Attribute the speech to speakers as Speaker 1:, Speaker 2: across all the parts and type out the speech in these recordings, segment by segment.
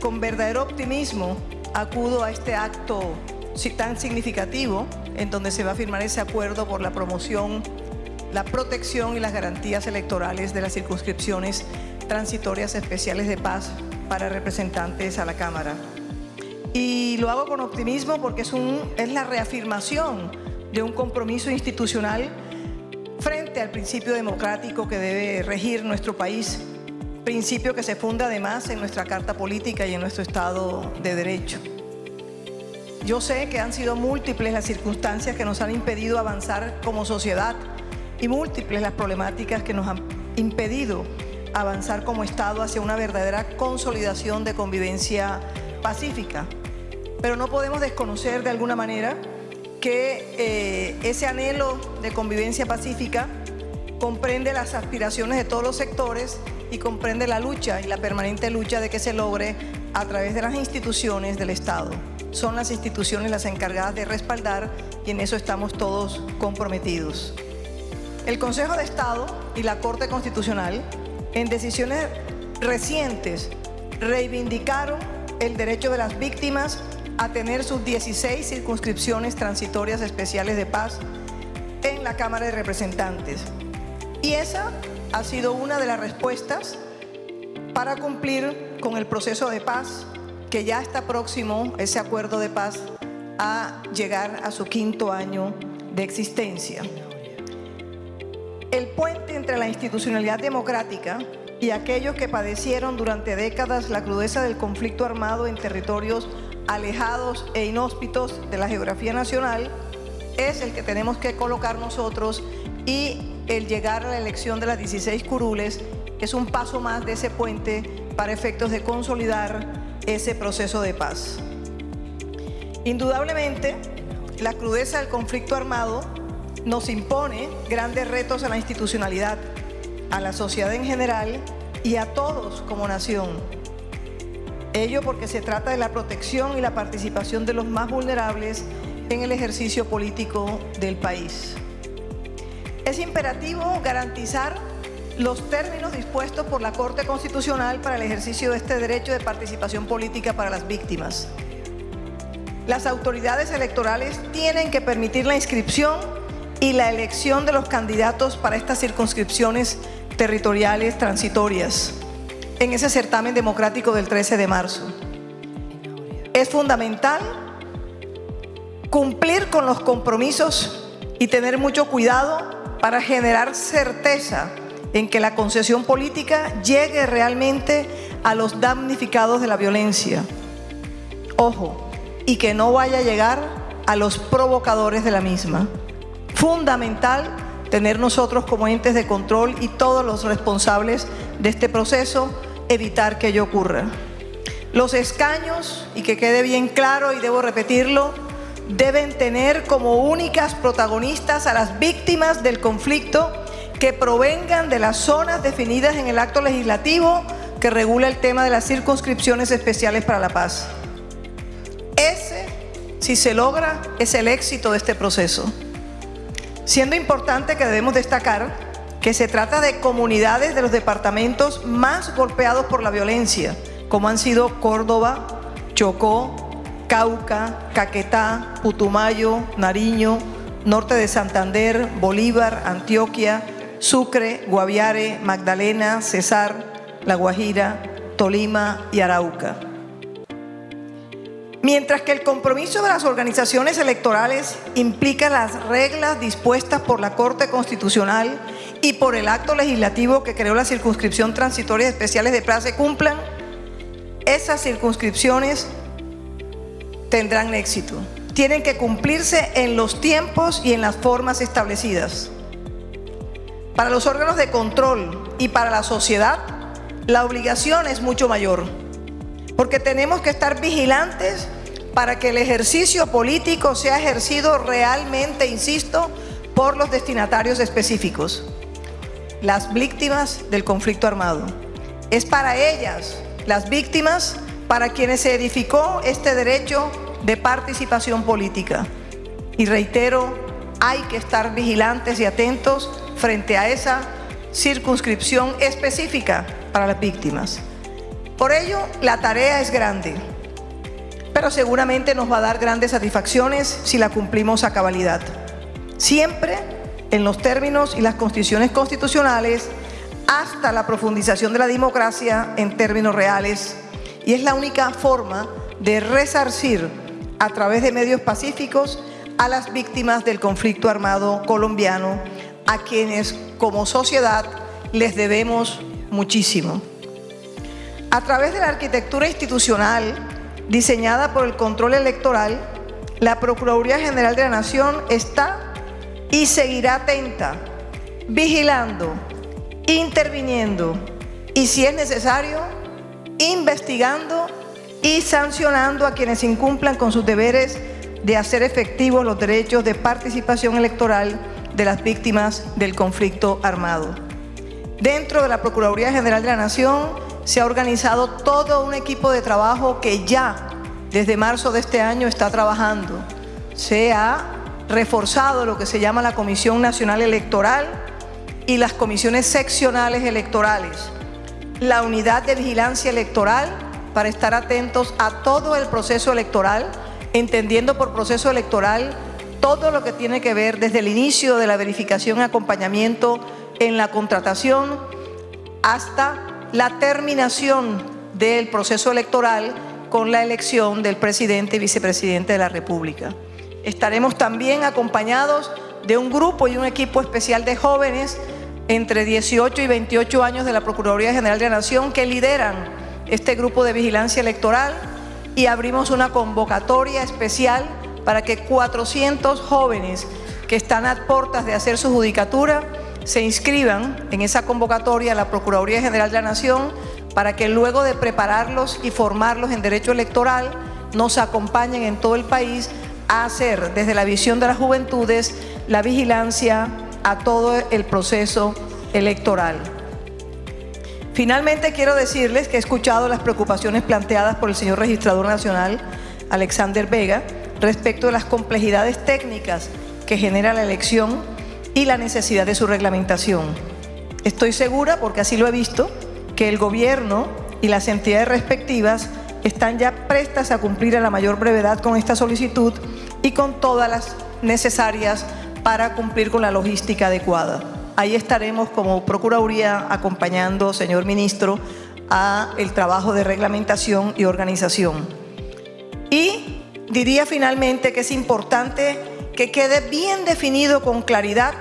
Speaker 1: con verdadero optimismo acudo a este acto tan significativo en donde se va a firmar ese acuerdo por la promoción, la protección y las garantías electorales de las circunscripciones transitorias especiales de paz para representantes a la Cámara. Y lo hago con optimismo porque es, un, es la reafirmación de un compromiso institucional frente al principio democrático que debe regir nuestro país, principio que se funda además en nuestra Carta Política y en nuestro Estado de Derecho. Yo sé que han sido múltiples las circunstancias que nos han impedido avanzar como sociedad y múltiples las problemáticas que nos han impedido avanzar como Estado hacia una verdadera consolidación de convivencia pacífica. Pero no podemos desconocer de alguna manera que eh, ese anhelo de convivencia pacífica comprende las aspiraciones de todos los sectores y comprende la lucha y la permanente lucha de que se logre a través de las instituciones del Estado. Son las instituciones las encargadas de respaldar y en eso estamos todos comprometidos. El Consejo de Estado y la Corte Constitucional, en decisiones recientes, reivindicaron el derecho de las víctimas a tener sus 16 circunscripciones transitorias especiales de paz en la Cámara de Representantes. Y esa ha sido una de las respuestas para cumplir con el proceso de paz que ya está próximo, ese acuerdo de paz, a llegar a su quinto año de existencia. El puente entre la institucionalidad democrática y aquellos que padecieron durante décadas la crudeza del conflicto armado en territorios alejados e inhóspitos de la geografía nacional es el que tenemos que colocar nosotros y el llegar a la elección de las 16 curules es un paso más de ese puente para efectos de consolidar ese proceso de paz. Indudablemente, la crudeza del conflicto armado nos impone grandes retos a la institucionalidad, a la sociedad en general y a todos como nación. Ello porque se trata de la protección y la participación de los más vulnerables en el ejercicio político del país. Es imperativo garantizar los términos dispuestos por la Corte Constitucional para el ejercicio de este derecho de participación política para las víctimas. Las autoridades electorales tienen que permitir la inscripción y la elección de los candidatos para estas circunscripciones territoriales transitorias en ese certamen democrático del 13 de marzo. Es fundamental cumplir con los compromisos y tener mucho cuidado para generar certeza en que la concesión política llegue realmente a los damnificados de la violencia. Ojo, y que no vaya a llegar a los provocadores de la misma. Fundamental tener nosotros como entes de control y todos los responsables de este proceso, evitar que ello ocurra. Los escaños, y que quede bien claro y debo repetirlo, deben tener como únicas protagonistas a las víctimas del conflicto que provengan de las zonas definidas en el acto legislativo que regula el tema de las circunscripciones especiales para la paz. Ese, si se logra, es el éxito de este proceso. Siendo importante que debemos destacar que se trata de comunidades de los departamentos más golpeados por la violencia, como han sido Córdoba, Chocó, Cauca, Caquetá, Putumayo, Nariño, norte de Santander, Bolívar, Antioquia, Sucre, Guaviare, Magdalena, Cesar, La Guajira, Tolima y Arauca. Mientras que el compromiso de las organizaciones electorales implica las reglas dispuestas por la Corte Constitucional y por el acto legislativo que creó la circunscripción transitoria especiales de plaza cumplan, esas circunscripciones tendrán éxito. Tienen que cumplirse en los tiempos y en las formas establecidas. Para los órganos de control y para la sociedad, la obligación es mucho mayor, porque tenemos que estar vigilantes para que el ejercicio político sea ejercido realmente, insisto, por los destinatarios específicos, las víctimas del conflicto armado. Es para ellas, las víctimas, para quienes se edificó este derecho de participación política. Y reitero, hay que estar vigilantes y atentos frente a esa circunscripción específica para las víctimas. Por ello, la tarea es grande, pero seguramente nos va a dar grandes satisfacciones si la cumplimos a cabalidad. Siempre en los términos y las constituciones constitucionales hasta la profundización de la democracia en términos reales y es la única forma de resarcir a través de medios pacíficos a las víctimas del conflicto armado colombiano, a quienes como sociedad les debemos muchísimo. A través de la arquitectura institucional diseñada por el control electoral, la Procuraduría General de la Nación está y seguirá atenta, vigilando, interviniendo y si es necesario, investigando y sancionando a quienes incumplan con sus deberes de hacer efectivos los derechos de participación electoral de las víctimas del conflicto armado. Dentro de la Procuraduría General de la Nación se ha organizado todo un equipo de trabajo que ya desde marzo de este año está trabajando. Se ha reforzado lo que se llama la Comisión Nacional Electoral y las comisiones seccionales electorales, la unidad de vigilancia electoral para estar atentos a todo el proceso electoral, entendiendo por proceso electoral todo lo que tiene que ver desde el inicio de la verificación y acompañamiento en la contratación hasta la terminación del proceso electoral con la elección del presidente y vicepresidente de la República. Estaremos también acompañados de un grupo y un equipo especial de jóvenes entre 18 y 28 años de la Procuraduría General de la Nación que lideran este grupo de vigilancia electoral y abrimos una convocatoria especial para que 400 jóvenes que están a puertas de hacer su judicatura se inscriban en esa convocatoria a la Procuraduría General de la Nación para que luego de prepararlos y formarlos en derecho electoral nos acompañen en todo el país a hacer desde la visión de las juventudes la vigilancia a todo el proceso electoral. Finalmente quiero decirles que he escuchado las preocupaciones planteadas por el señor Registrador Nacional, Alexander Vega, respecto de las complejidades técnicas que genera la elección y la necesidad de su reglamentación. Estoy segura, porque así lo he visto, que el Gobierno y las entidades respectivas están ya prestas a cumplir a la mayor brevedad con esta solicitud y con todas las necesarias para cumplir con la logística adecuada. Ahí estaremos como Procuraduría acompañando, señor Ministro, a el trabajo de reglamentación y organización. Y diría finalmente que es importante que quede bien definido con claridad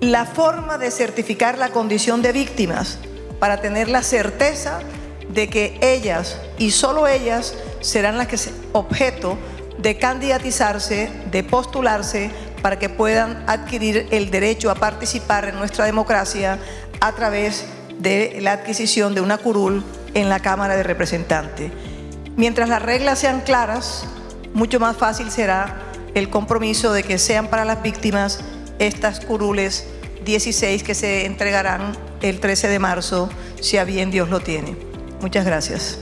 Speaker 1: la forma de certificar la condición de víctimas para tener la certeza de que ellas y solo ellas serán las que objeto de candidatizarse, de postularse para que puedan adquirir el derecho a participar en nuestra democracia a través de la adquisición de una curul en la Cámara de Representantes. Mientras las reglas sean claras, mucho más fácil será el compromiso de que sean para las víctimas estas curules 16 que se entregarán el 13 de marzo, si a bien Dios lo tiene. Muchas gracias.